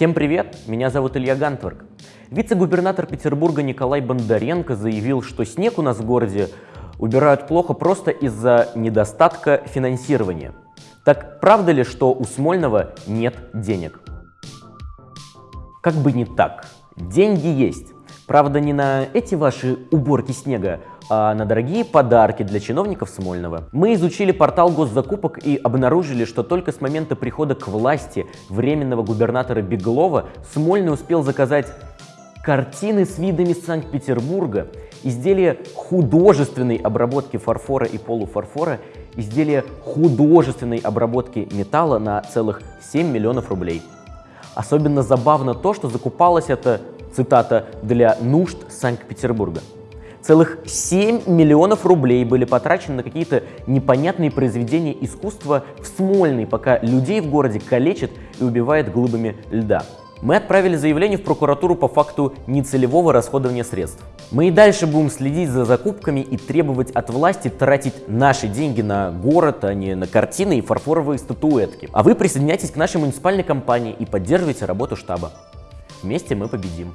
Всем привет, меня зовут Илья Гантверк. Вице-губернатор Петербурга Николай Бондаренко заявил, что снег у нас в городе убирают плохо просто из-за недостатка финансирования. Так правда ли, что у Смольного нет денег? Как бы не так. Деньги есть. Правда, не на эти ваши уборки снега, а на дорогие подарки для чиновников Смольного. Мы изучили портал госзакупок и обнаружили, что только с момента прихода к власти временного губернатора Беглова Смольный успел заказать картины с видами Санкт-Петербурга, изделия художественной обработки фарфора и полуфарфора, изделия художественной обработки металла на целых 7 миллионов рублей. Особенно забавно то, что закупалось это цитата, для нужд Санкт-Петербурга. Целых 7 миллионов рублей были потрачены на какие-то непонятные произведения искусства в Смольный, пока людей в городе калечат и убивает глыбами льда. Мы отправили заявление в прокуратуру по факту нецелевого расходования средств. Мы и дальше будем следить за закупками и требовать от власти тратить наши деньги на город, а не на картины и фарфоровые статуэтки. А вы присоединяйтесь к нашей муниципальной компании и поддерживайте работу штаба. Вместе мы победим.